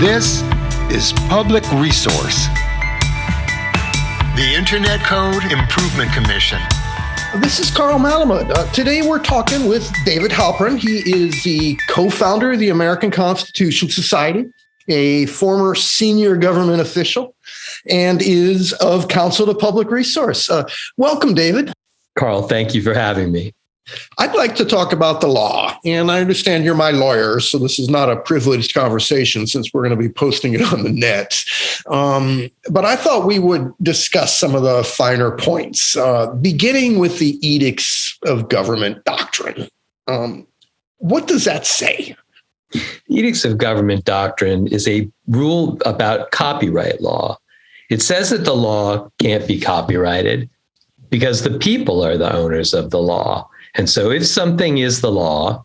This is Public Resource, the Internet Code Improvement Commission. This is Carl Malamud. Uh, today we're talking with David Halperin. He is the co founder of the American Constitution Society, a former senior government official, and is of Counsel to Public Resource. Uh, welcome, David. Carl, thank you for having me. I'd like to talk about the law. And I understand you're my lawyer, so this is not a privileged conversation since we're going to be posting it on the net. Um, but I thought we would discuss some of the finer points, uh, beginning with the edicts of government doctrine. Um, what does that say? Edicts of Government Doctrine is a rule about copyright law. It says that the law can't be copyrighted because the people are the owners of the law. And so if something is the law,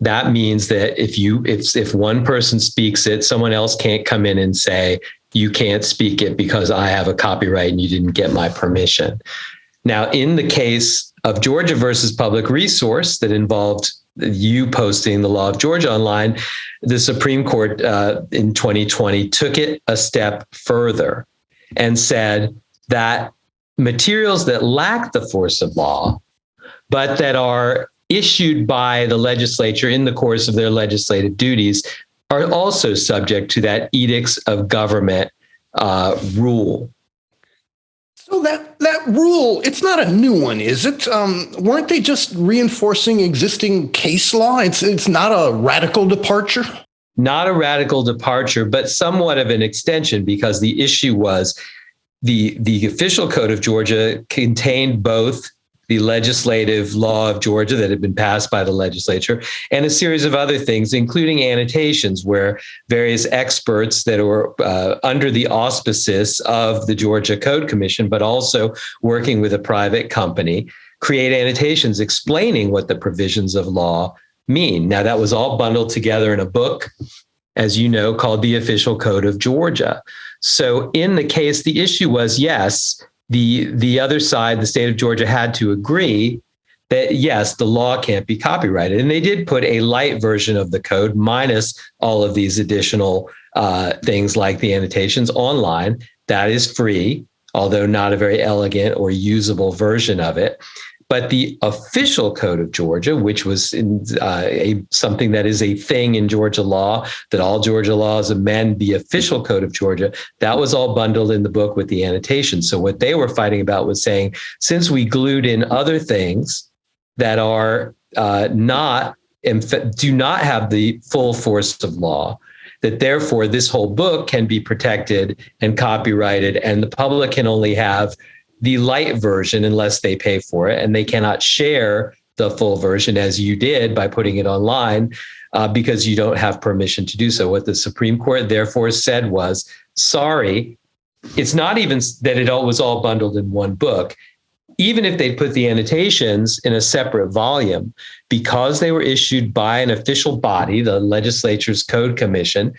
that means that if you if if one person speaks it, someone else can't come in and say you can't speak it because I have a copyright and you didn't get my permission. Now, in the case of Georgia versus Public Resource that involved you posting the law of Georgia online, the Supreme Court uh, in 2020 took it a step further and said that materials that lack the force of law but that are issued by the legislature in the course of their legislative duties are also subject to that edicts of government uh, rule. So that that rule, it's not a new one, is it? Um, weren't they just reinforcing existing case law? It's it's not a radical departure. Not a radical departure, but somewhat of an extension, because the issue was the the official code of Georgia contained both the legislative law of Georgia that had been passed by the legislature, and a series of other things, including annotations, where various experts that were uh, under the auspices of the Georgia Code Commission, but also working with a private company, create annotations explaining what the provisions of law mean. Now, that was all bundled together in a book, as you know, called the Official Code of Georgia. So, in the case, the issue was yes, the the other side, the state of Georgia, had to agree that yes, the law can't be copyrighted, and they did put a light version of the code minus all of these additional uh, things like the annotations online. That is free, although not a very elegant or usable version of it. But the official code of Georgia, which was in, uh, a something that is a thing in Georgia law, that all Georgia laws amend the official code of Georgia, that was all bundled in the book with the annotations. So what they were fighting about was saying, since we glued in other things that are uh, not do not have the full force of law, that therefore this whole book can be protected and copyrighted, and the public can only have the light version unless they pay for it, and they cannot share the full version as you did by putting it online uh, because you don't have permission to do so. What the Supreme Court therefore said was, sorry, it's not even that it all was all bundled in one book. Even if they put the annotations in a separate volume, because they were issued by an official body, the legislature's code commission,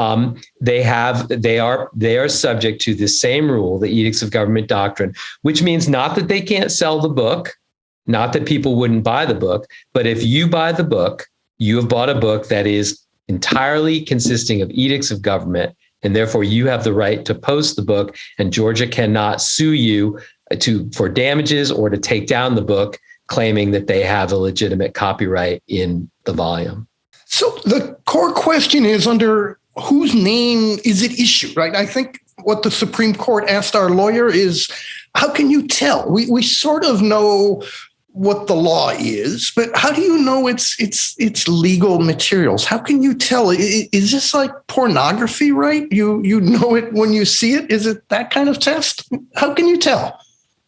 um, they have they are they are subject to the same rule, the edicts of government doctrine, which means not that they can't sell the book, not that people wouldn't buy the book, but if you buy the book, you have bought a book that is entirely consisting of edicts of government, and therefore you have the right to post the book, and Georgia cannot sue you to for damages or to take down the book, claiming that they have a legitimate copyright in the volume. So the core question is under whose name is it issued, right? I think what the Supreme Court asked our lawyer is, how can you tell? We we sort of know what the law is, but how do you know it's it's it's legal materials? How can you tell? Is this like pornography, right? You you know it when you see it. Is it that kind of test? How can you tell?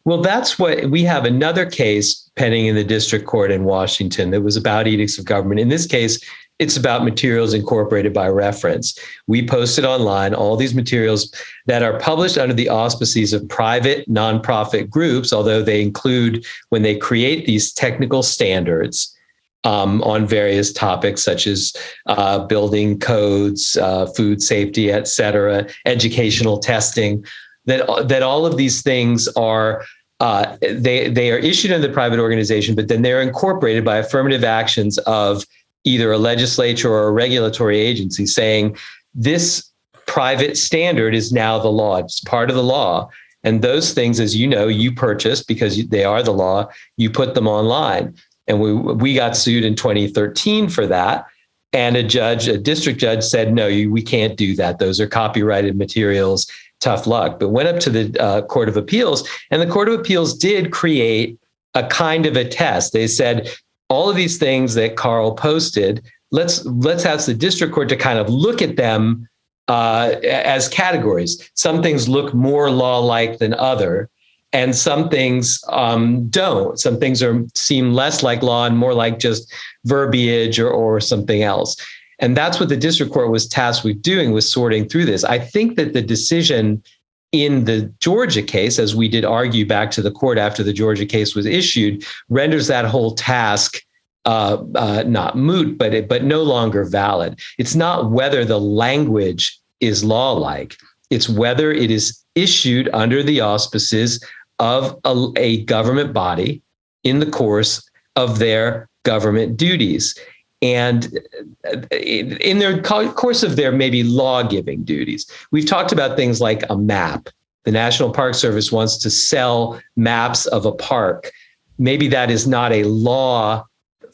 Well, that's what we have another case pending in the district court in Washington that was about edicts of government. In this case, it's about materials incorporated by reference. We posted online all these materials that are published under the auspices of private nonprofit groups, although they include, when they create these technical standards, um, on various topics such as uh, building codes, uh, food safety, et cetera, educational testing, that, that all of these things are uh, they, they are issued in the private organization, but then they're incorporated by affirmative actions of either a legislature or a regulatory agency saying this private standard is now the law. It's part of the law. And those things, as you know, you purchased because they are the law, you put them online. And we, we got sued in 2013 for that. And a judge, a district judge said, no, you, we can't do that. Those are copyrighted materials. Tough luck. But went up to the uh, Court of Appeals, and the Court of Appeals did create a kind of a test. They said, all of these things that Carl posted, let's let's ask the district court to kind of look at them uh, as categories. Some things look more law-like than other, and some things um, don't. Some things are seem less like law and more like just verbiage or, or something else. And that's what the district court was tasked with doing, was sorting through this. I think that the decision in the Georgia case, as we did argue back to the court after the Georgia case was issued, renders that whole task uh, uh, not moot, but it, but no longer valid. It's not whether the language is law-like; it's whether it is issued under the auspices of a, a government body in the course of their government duties and uh, in their course of their maybe law giving duties. We've talked about things like a map. The National Park Service wants to sell maps of a park. Maybe that is not a law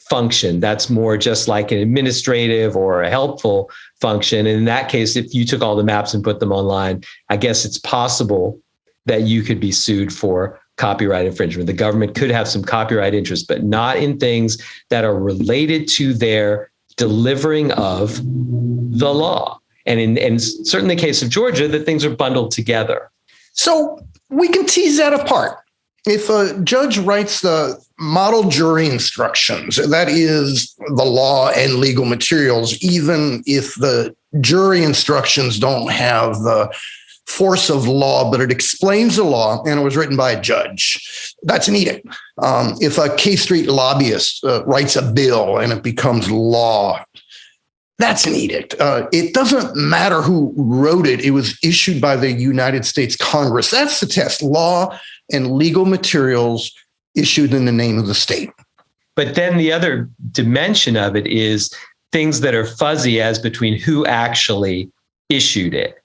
function. That's more just like an administrative or a helpful function. And in that case, if you took all the maps and put them online, I guess it's possible that you could be sued for copyright infringement. The government could have some copyright interest, but not in things that are related to their delivering of the law. And in, in certainly the case of Georgia, that things are bundled together. So we can tease that apart. If a judge writes the model jury instructions, that is the law and legal materials, even if the jury instructions don't have the force of law, but it explains the law and it was written by a judge. That's an edict. Um, if a K Street lobbyist uh, writes a bill and it becomes law, that's an edict. Uh, it doesn't matter who wrote it. It was issued by the United States Congress. That's the test law and legal materials issued in the name of the state. But then the other dimension of it is things that are fuzzy as between who actually issued it.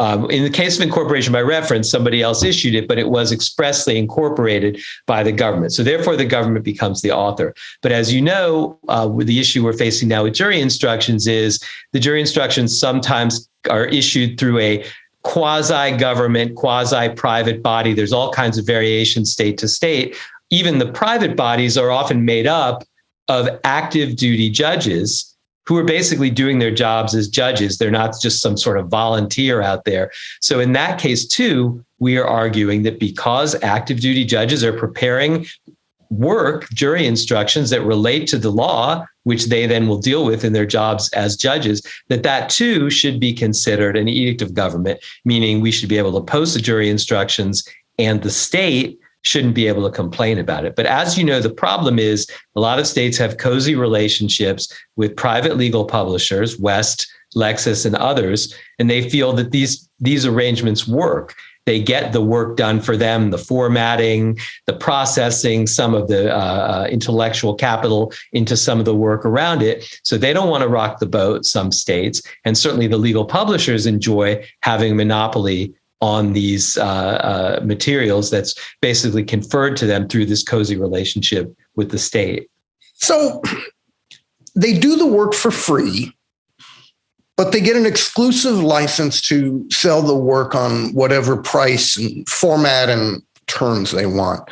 Um, in the case of incorporation by reference, somebody else issued it, but it was expressly incorporated by the government. So therefore, the government becomes the author. But as you know, uh, the issue we're facing now with jury instructions is the jury instructions sometimes are issued through a quasi-government, quasi-private body. There's all kinds of variations state to state. Even the private bodies are often made up of active duty judges who are basically doing their jobs as judges. They're not just some sort of volunteer out there. So in that case, too, we are arguing that because active duty judges are preparing work, jury instructions that relate to the law, which they then will deal with in their jobs as judges, that that too should be considered an edict of government, meaning we should be able to post the jury instructions and the state shouldn't be able to complain about it. But as you know, the problem is a lot of states have cozy relationships with private legal publishers, West, Lexis, and others, and they feel that these these arrangements work. They get the work done for them, the formatting, the processing, some of the uh, uh intellectual capital into some of the work around it. So they don't want to rock the boat, some states. And certainly the legal publishers enjoy having monopoly on these uh, uh, materials that's basically conferred to them through this cozy relationship with the state. So they do the work for free, but they get an exclusive license to sell the work on whatever price and format and terms they want.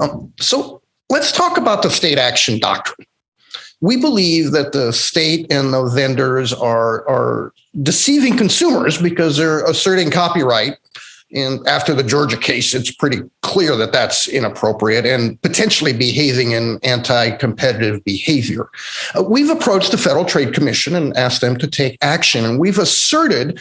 Um, so let's talk about the state action doctrine. We believe that the state and the vendors are, are deceiving consumers because they're asserting copyright. And after the Georgia case, it's pretty clear that that's inappropriate and potentially behaving in anti competitive behavior. Uh, we've approached the Federal Trade Commission and asked them to take action. And we've asserted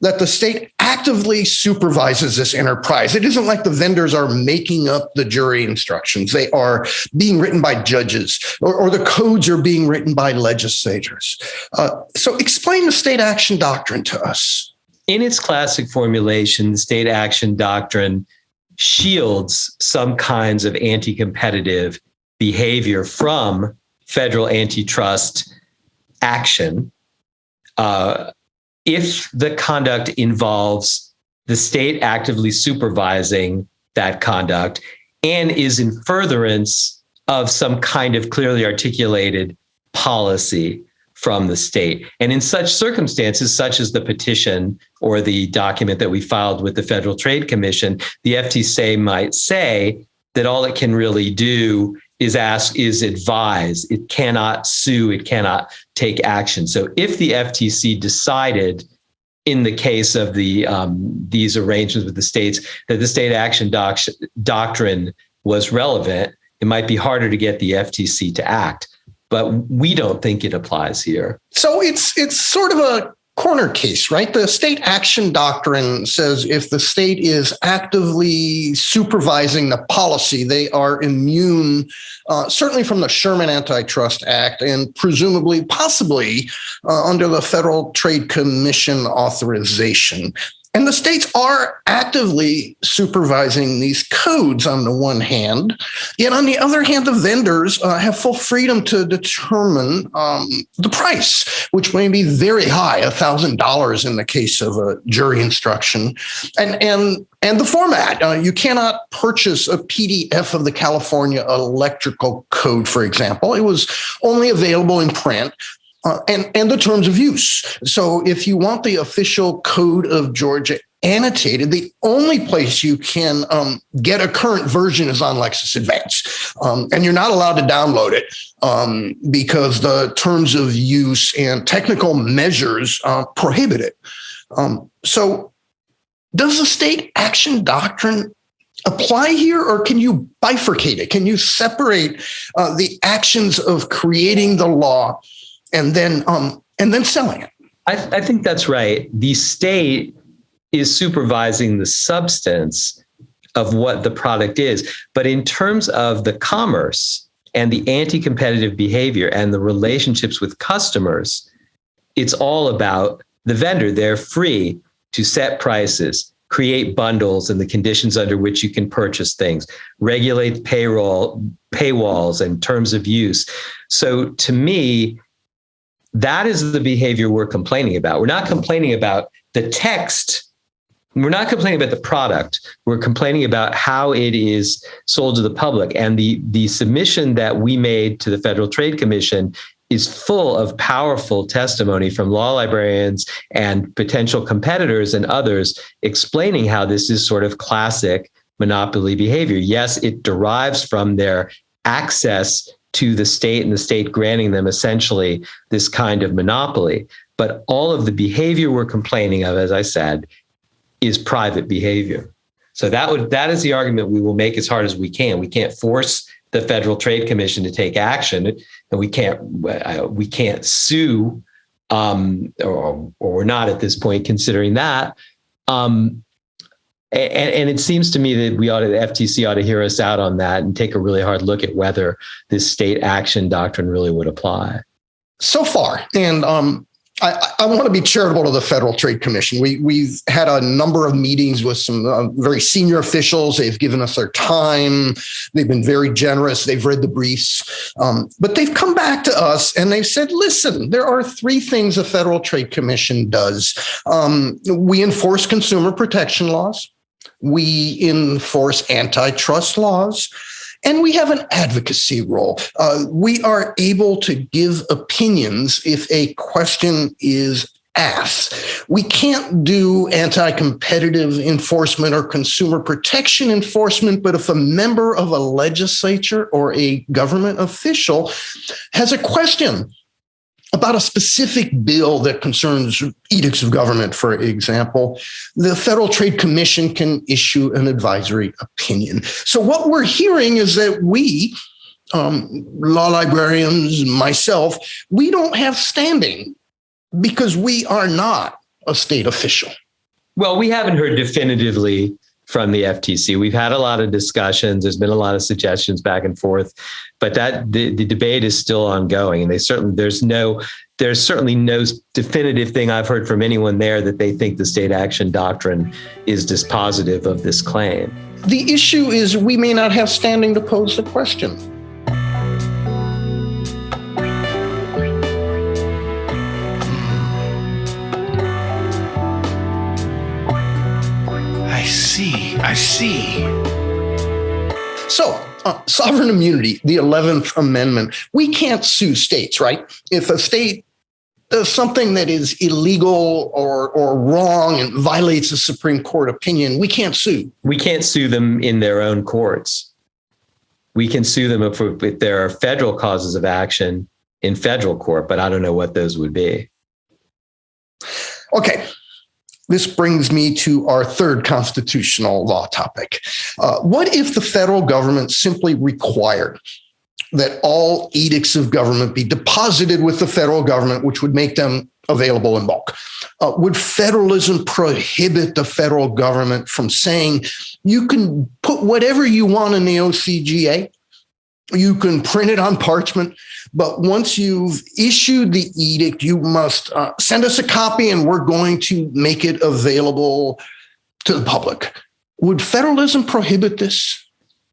that the state actively supervises this enterprise. It isn't like the vendors are making up the jury instructions. They are being written by judges or, or the codes are being written by legislators. Uh, so explain the state action doctrine to us. In its classic formulation, the state action doctrine shields some kinds of anti-competitive behavior from federal antitrust action uh, if the conduct involves the state actively supervising that conduct and is in furtherance of some kind of clearly articulated policy from the state. And in such circumstances, such as the petition or the document that we filed with the Federal Trade Commission, the FTC might say that all it can really do is asked is advise. It cannot sue, it cannot take action. So if the FTC decided in the case of the um, these arrangements with the states that the state action doc- doctrine was relevant, it might be harder to get the FTC to act. But we don't think it applies here. So it's it's sort of a corner case, right? The state action doctrine says if the state is actively supervising the policy, they are immune, uh, certainly from the Sherman Antitrust Act and presumably, possibly uh, under the Federal Trade Commission authorization. And the states are actively supervising these codes on the one hand. Yet on the other hand, the vendors uh, have full freedom to determine um, the price, which may be very high, $1,000 in the case of a jury instruction. And, and, and the format, uh, you cannot purchase a PDF of the California Electrical Code, for example. It was only available in print. Uh, and, and the terms of use. So if you want the official code of Georgia annotated, the only place you can um, get a current version is on Lexis Advance. Um, and you're not allowed to download it um, because the terms of use and technical measures uh, prohibit it. Um, so does the state action doctrine apply here or can you bifurcate it? Can you separate uh, the actions of creating the law and then um, and then selling it. I, I think that's right. The state is supervising the substance of what the product is, but in terms of the commerce and the anti-competitive behavior and the relationships with customers, it's all about the vendor. They're free to set prices, create bundles and the conditions under which you can purchase things, regulate payroll, paywalls, and terms of use. So to me, that is the behavior we're complaining about. We're not complaining about the text. We're not complaining about the product. We're complaining about how it is sold to the public. And the, the submission that we made to the Federal Trade Commission is full of powerful testimony from law librarians and potential competitors and others explaining how this is sort of classic monopoly behavior. Yes, it derives from their access to the state and the state granting them essentially this kind of monopoly. But all of the behavior we're complaining of, as I said, is private behavior. So that would that is the argument we will make as hard as we can. We can't force the Federal Trade Commission to take action, and we can't uh, we can't sue, um, or or we're not at this point considering that. Um, and, and, it seems to me that we ought to, the FTC ought to hear us out on that and take a really hard look at whether this state action doctrine really would apply. So far, and um, I, I, want to be charitable to the Federal Trade Commission. We, we've had a number of meetings with some uh, very senior officials. They've given us their time. They've been very generous. They've read the briefs. Um, but they've come back to us and they've said, listen, there are three things the Federal Trade Commission does. Um, we enforce consumer protection laws we enforce antitrust laws, and we have an advocacy role. Uh, we are able to give opinions if a question is asked. We can't do anti competitive enforcement or consumer protection enforcement, but if a member of a legislature or a government official has a question about a specific bill that concerns edicts of government, for example, the Federal Trade Commission can issue an advisory opinion. So, what we're hearing is that we, um, law librarians, myself, we don't have standing because we are not a state official. Well, we haven't heard definitively from the FTC. We've had a lot of discussions. There's been a lot of suggestions back and forth, but that the, the debate is still ongoing. And they certainly there's no there's certainly no definitive thing I've heard from anyone there that they think the state action doctrine is dispositive of this claim. The issue is we may not have standing to pose the question. See. So, uh, sovereign immunity, the 11th Amendment, we can't sue states, right? If a state does something that is illegal or, or wrong and violates a Supreme Court opinion, we can't sue. We can't sue them in their own courts. We can sue them if, if there are federal causes of action in federal court, but I don't know what those would be. Okay, this brings me to our third constitutional law topic. Uh, what if the federal government simply required that all edicts of government be deposited with the federal government, which would make them available in bulk? Uh, would federalism prohibit the federal government from saying you can put whatever you want in the OCGA? You can print it on parchment, but once you've issued the edict, you must uh, send us a copy and we're going to make it available to the public. Would federalism prohibit this?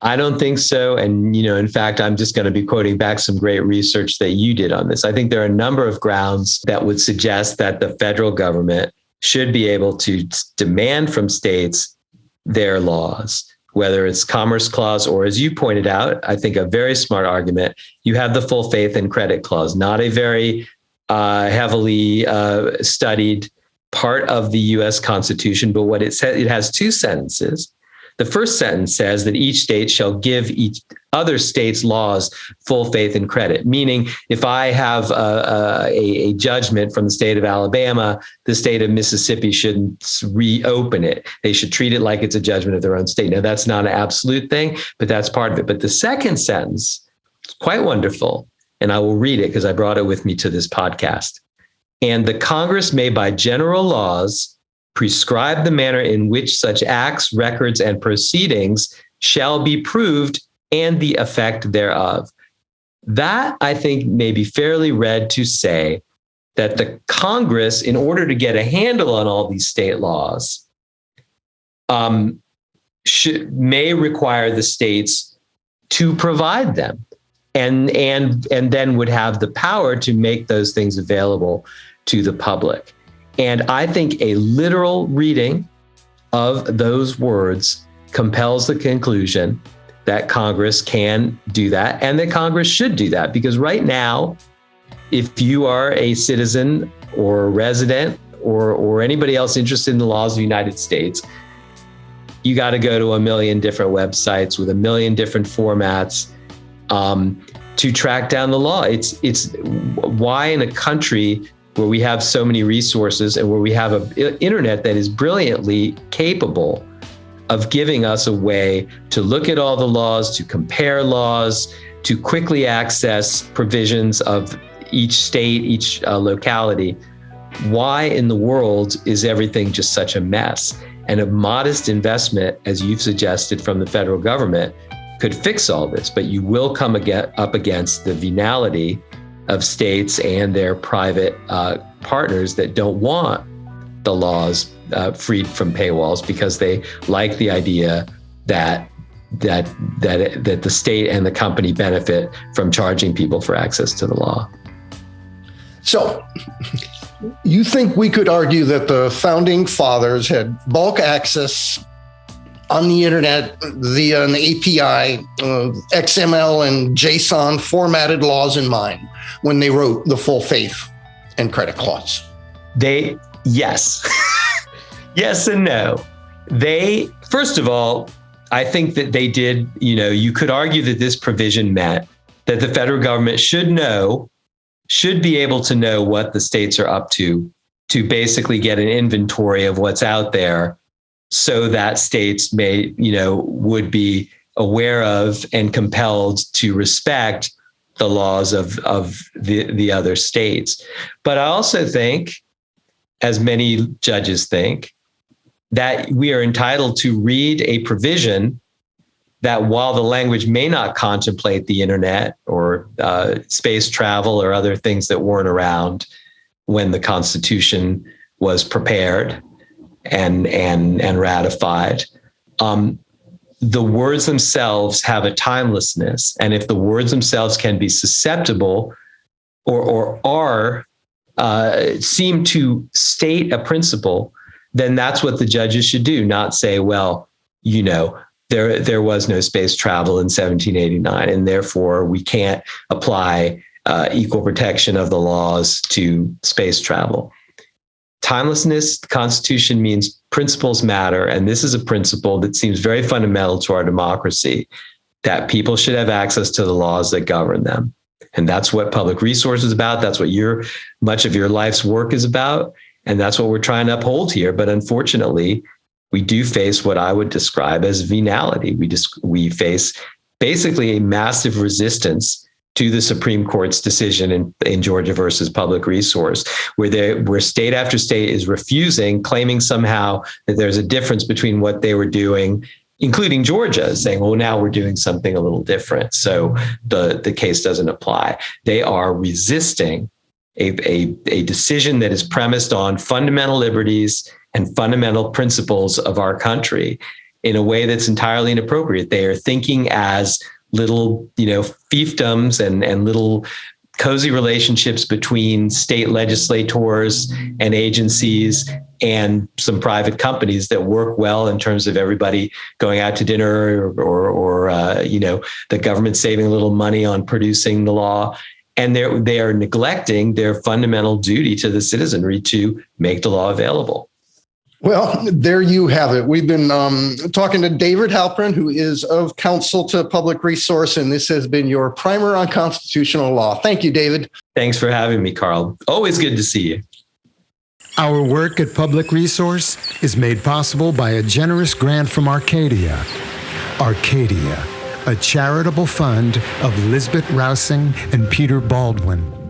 I don't think so. And, you know, in fact, I'm just going to be quoting back some great research that you did on this. I think there are a number of grounds that would suggest that the federal government should be able to demand from states their laws whether it's commerce clause or as you pointed out i think a very smart argument you have the full faith and credit clause not a very uh, heavily uh, studied part of the us constitution but what it says it has two sentences the first sentence says that each state shall give each other states' laws full faith and credit. Meaning, if I have a, a, a, judgment from the state of Alabama, the state of Mississippi shouldn't reopen it. They should treat it like it's a judgment of their own state. Now, that's not an absolute thing, but that's part of it. But the second sentence is quite wonderful. And I will read it because I brought it with me to this podcast. And the Congress may, by general laws, prescribe the manner in which such acts, records, and proceedings shall be proved and the effect thereof. That I think may be fairly read to say that the Congress, in order to get a handle on all these state laws, um, should, may require the states to provide them and and and then would have the power to make those things available to the public and I think a literal reading of those words compels the conclusion that Congress can do that and that Congress should do that. Because right now, if you are a citizen or a resident or, or anybody else interested in the laws of the United States, you got to go to a million different websites with a million different formats um, to track down the law. It's it's why in a country where we have so many resources and where we have an internet that is brilliantly capable of giving us a way to look at all the laws, to compare laws, to quickly access provisions of each state, each uh, locality. Why in the world is everything just such a mess? And a modest investment, as you've suggested from the federal government, could fix all this, but you will come up against the venality of states and their private uh, partners that don't want the laws uh, freed from paywalls because they like the idea that that that that the state and the company benefit from charging people for access to the law. So, you think we could argue that the founding fathers had bulk access on the internet via an API, uh, XML and JSON formatted laws in mind when they wrote the full faith and credit clause? They, yes. yes and no. They, first of all, I think that they did, you know, you could argue that this provision meant that the federal government should know, should be able to know what the states are up to, to basically get an inventory of what's out there so that states may, you know, would be aware of and compelled to respect the laws of, of the, the other states. But I also think, as many judges think, that we are entitled to read a provision that while the language may not contemplate the internet or uh, space travel or other things that weren't around when the Constitution was prepared, and and and ratified. Um, the words themselves have a timelessness, and if the words themselves can be susceptible, or or are uh, seem to state a principle, then that's what the judges should do. Not say, well, you know, there there was no space travel in 1789, and therefore we can't apply uh, equal protection of the laws to space travel. Timelessness, Constitution means principles matter, and this is a principle that seems very fundamental to our democracy. That people should have access to the laws that govern them. And that's what public resource is about. That's what your much of your life's work is about. And that's what we're trying to uphold here. But unfortunately, we do face what I would describe as venality. We just we face basically a massive resistance to the Supreme Court's decision in, in Georgia versus public resource, where they where state after state is refusing, claiming somehow that there's a difference between what they were doing including Georgia, saying, well, now we're doing something a little different. So the, the case doesn't apply. They are resisting a, a, a decision that is premised on fundamental liberties and fundamental principles of our country in a way that's entirely inappropriate. They are thinking as little, you know, fiefdoms and, and little cozy relationships between state legislators and agencies and some private companies that work well in terms of everybody going out to dinner or, or, or uh, you know, the government saving a little money on producing the law. And they're, they are neglecting their fundamental duty to the citizenry to make the law available. Well, there you have it. We've been um, talking to David Halperin, who is of Counsel to Public Resource, and this has been your primer on constitutional law. Thank you, David. Thanks for having me, Carl. Always good to see you. Our work at Public Resource is made possible by a generous grant from Arcadia. Arcadia, a charitable fund of Lisbet Rausing and Peter Baldwin.